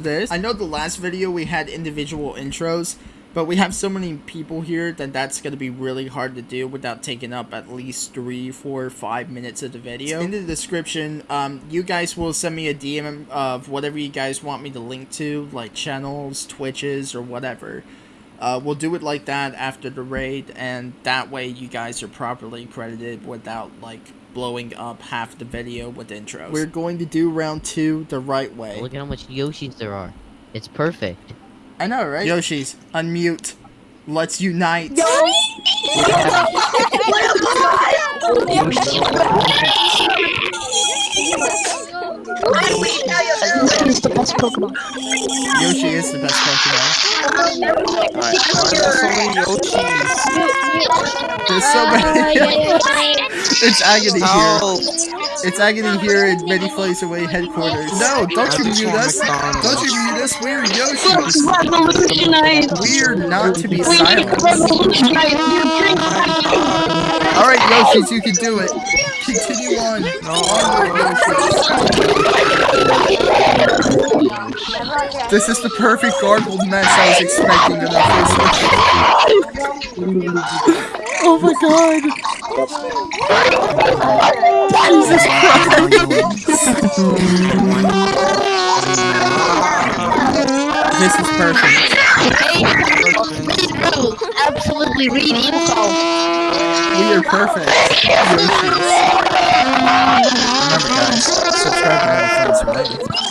this, I know the last video we had individual intros, but we have so many people here that that's gonna be really hard to do without taking up at least three, four, five minutes of the video. In the description, um, you guys will send me a DM of whatever you guys want me to link to, like channels, Twitches, or whatever. Uh, we'll do it like that after the raid, and that way you guys are properly credited without, like, blowing up half the video with intros. We're going to do round two the right way. Look at how much Yoshis there are. It's perfect. I know, right? Yoshi's, unmute. Let's unite. Yoshi is the best Pokemon. Yoshi is the best Pokemon. There's so many. Oh, it's agony here. It's agony here in many flames away headquarters. No, don't you mute us. Don't you mute us. We're Yoshi. We're not to be silenced. Revolutionize. You drink Alright, Yoshis, you can do it. Continue on. Onward, This is the perfect garbled mess I was expecting in our first Oh my god! Jesus Christ! this is perfect. Absolutely read info. We are perfect. Remember guys, subscribe to my friends, right?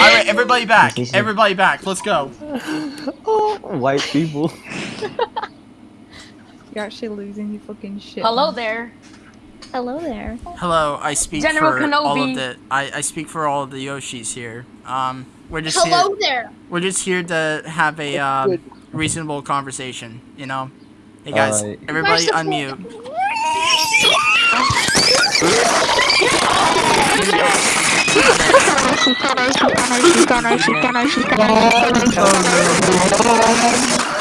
Alright, everybody back. Everybody back. Let's go. White people. You're actually losing your fucking shit. Hello there. Hello there. Hello, I speak General for all of the I, I speak for all of the Yoshis here. Um we're just Hello here there. we're just here to have a um, reasonable conversation, you know? Hey guys, Alright. everybody Where's the unmute. Unfortunately,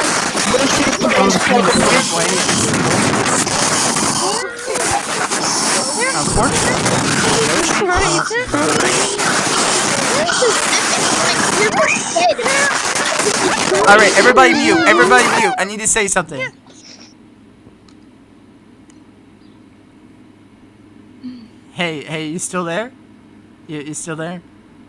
Alright, everybody mute. Everybody mute. I need to say something. Hey, hey, you still there? You, you still there?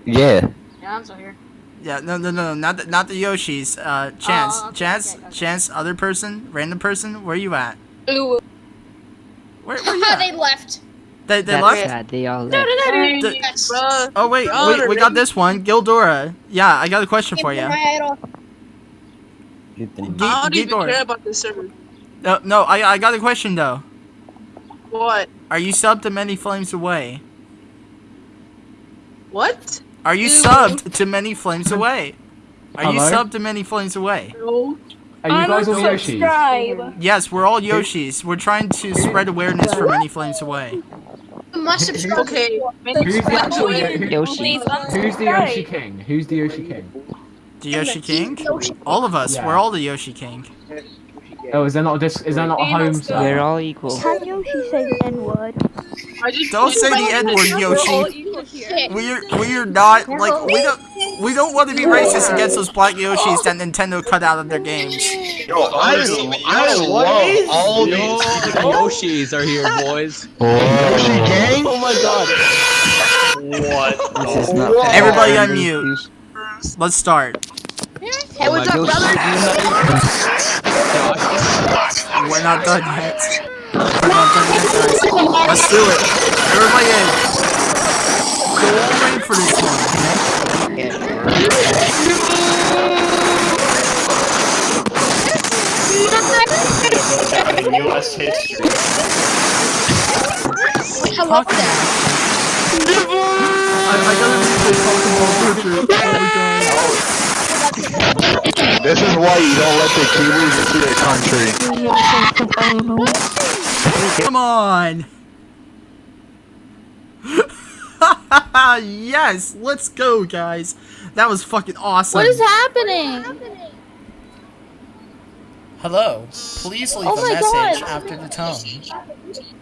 Yeah. Yeah, I'm still here. Yeah, no, no, no, no, not the, not the Yoshis. Uh, Chance, Oh, okay, Chance, okay, okay. Chance, other person, random person. Where you at? Ooh. Where, where you at? they left. They, they That's left. sad. They all left. The- Yes. oh wait, we, we got this one, Gildora. Yeah, I got a question for you. Right G- I don't even Gildora. care about this server. No, no, I, I got a question though. What? Are you subbed to Many Flames Away? What? Are you Ew. subbed to Many Flames Away? Are you subbed to Many Flames Away? No. Are you guys all Yoshis? Yes, we're all Yoshis. We're trying to spread awareness for Many Flames Away. Must subscribe. Okay. Who's the actual Yo- Yoshi. Who's the Yoshi King? Who's the Yoshi King? The Yoshi King? All of us. Yeah. We're all the Yoshi King. Oh, is there not just is there not a home server? We're all equal. Can Yoshi say the N word? Don't say the N word, Yoshi. Shit. We're we're not like we don't we don't want to be racist against those black Yoshis that Nintendo cut out of their games. Yo, I, I love all these Yoshis are here, boys. Yoshi gang? Oh my god. What? This is not. Everybody unmute. Let's start. Hey, what's up, brother? We're not done yet. We're not done yet, guys. Let's do it. Everybody in. So we'll for this one, okay? U.S. history. Hello Fuck there. I, I gotta read the Pokemon picture. Oh my god. This is why you don't let the Kiwis into your country. Come on! yes! Let's go, guys! That was fucking awesome. What is happening? Hello. Please leave Oh a message God. after the tone.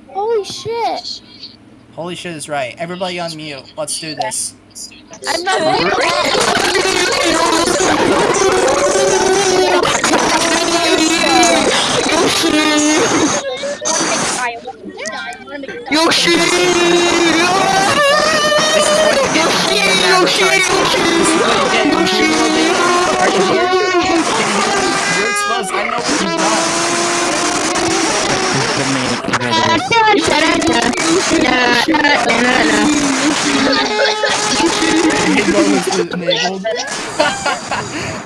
Holy shit. Holy shit is right. Everybody on mute. Let's do this. I'm not.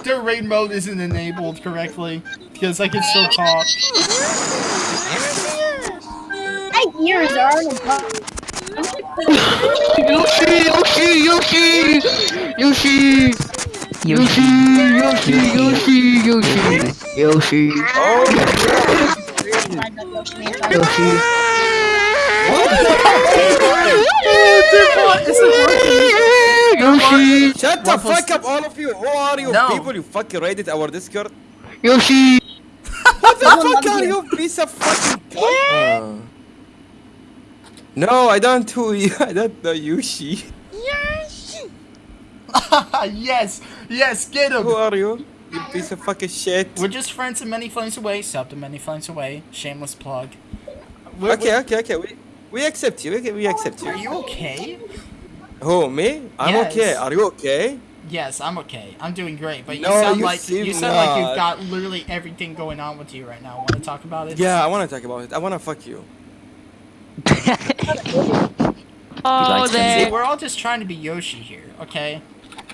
Their raid mode isn't enabled correctly because I can still talk. My ears are Yoshi, Yoshi, Yoshi, Yoshi. Yoshi, Yoshi, Yoshi, Yoshi, Yoshi. Oh, Yoshi, Yoshi. Yoshi, Shut the fuck up, all of you. Who are you No. people? You fucking raided our Discord. Yoshi. What the fuck are you, piece of fucking cunt? Uh, No, I don't do you. I don't know Yushi. yes, yes, get him. Who are you? You piece of fucking shit. We're just friends and many flames away. Sub to many flames away. Shameless plug. We're- Okay, okay, okay. We we accept you. Okay, we accept you. Are you. you okay? Who me? I'm Yes. okay. Are you okay? Yes, I'm okay. I'm doing great. But you No, sound you like you sound like you've got literally everything going on with you right now. Want to talk about it? Yeah, I wanna talk about it. I wanna fuck you. Oh, See, we're all just trying to be Yoshi here, okay?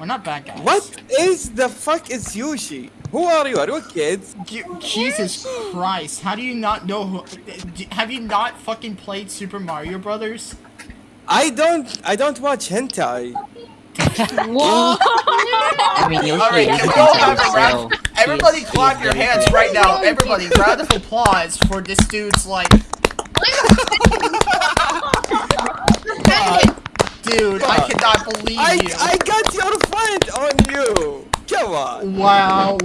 We're not bad guys. What is the fuck is Yushi? Who are you? Are you a kid? You- Jesus Christ! How do you not know who? Have you not fucking played Super Mario Brothers? I don't. I don't watch hentai. I mean, Yoshi Alright, is can we all have a round? so Everybody he clap he your is hands very right now. Everybody, round of applause for this dude's like. God, dude, I cannot believe I you. I got your friend on you. Come on. Wow.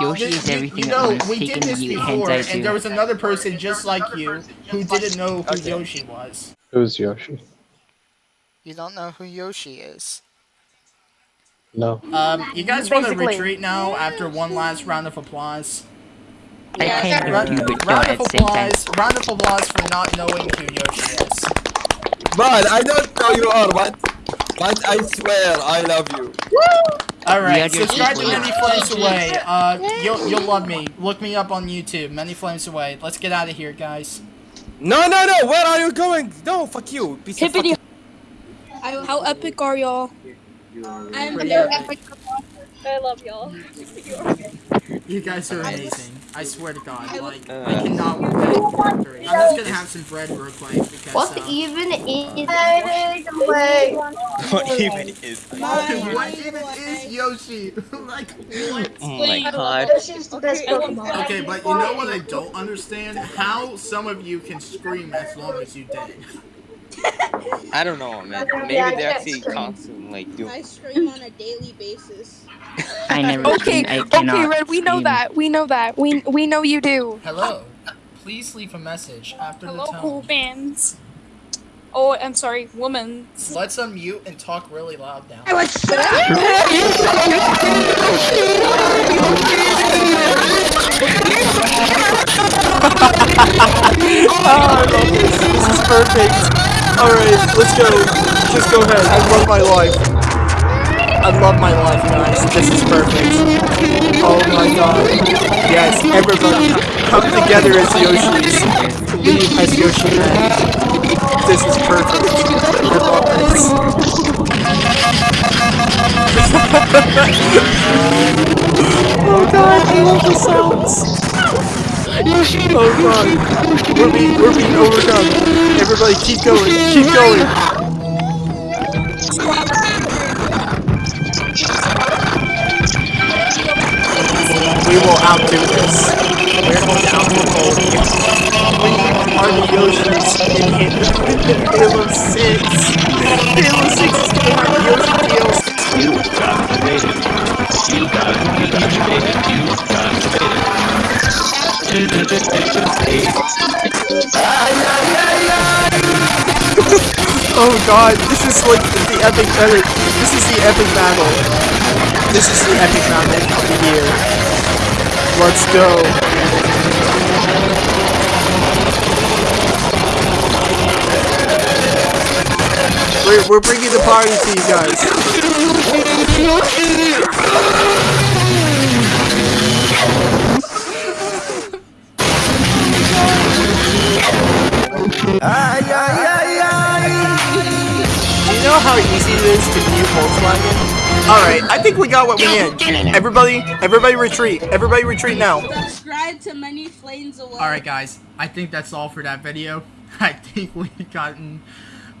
Yoshi You- is everything you that know, was we did this before, hentai and there was another person just like you who didn't know who Okay. Yoshi was. Who's Yoshi? You don't know who Yoshi is. No. Um, you guys want to retreat now after one last round of applause? I kind Round, of do, but round not of at the same time. applause. Round of applause for not knowing who Yoshi is. Man, I don't know you are, but but I swear I love you. All right, had subscribe to. Many Flames Away. Uh, you'll you'll love me. Look me up on YouTube. Many Flames Away. Let's get out of here, guys. No, no, no. Where are you going? No, fuck you. Piece of Hippity. fucking... How epic are y'all? I'm Pretty very epic. epic. I love y'all. You guys are amazing. I swear to God, like I Uh. cannot work that into factory. I'm just gonna have some bread real quick because. What uh, even is? What even is? what even is Yoshi? like what? Oh my god. Yoshi's the best Pokemon. Okay, but you know what I don't understand? How some of you can scream as long as you did. I don't know, man. Maybe Yeah, they can't actually scream. constantly like do. I stream on a daily basis. I never Okay, seen- I okay, Red, we know that. We know that. We we know you do. Hello. Please leave a message after Hello, the cool tone. fans. Oh, I'm sorry, woman. Let's unmute and talk really loud now. Oh, this is perfect. All right, let's go. Just go ahead. I love my life. I love my life, guys. This is perfect. Oh my god. Yes, everybody come together as Yoshis. Leave as Yoshi Man. This is perfect. I love this. oh god, I love the sounds. Oh god. We're being, we're being overcome. Everybody keep going. Keep going. We will outdo this. We're going to outperform you. We are the Yoshis in Halo- Halo 6. Halo 6 is Oh god, this is like the epic edit. This is the epic battle. This is the epic battle of the year. Let's go. We're, we're bringing the party to you guys. Do how easy it is to mute Volkswagen? Alright, I think we got what we need. Everybody, everybody retreat. Everybody retreat now. Subscribe to Many Flames Away. Alright guys, I think that's all for that video. I think we've gotten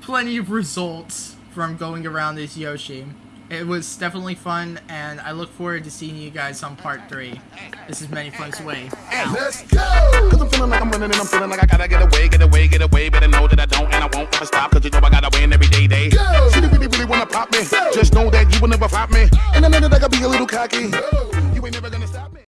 plenty of results from going around this Yoshi. It was definitely fun, and I look forward to seeing you guys on part 3. This is Many Flames Away. Out. Let's go! Cause I'm feeling like I'm running and I'm feeling like I gotta get away, get away, get away. Better know that I don't and I won't ever stop. Cause you know I gotta win every day, day. She really, really wanna pop me. Just know that you will never flop me. And I know that I gotta be a little cocky.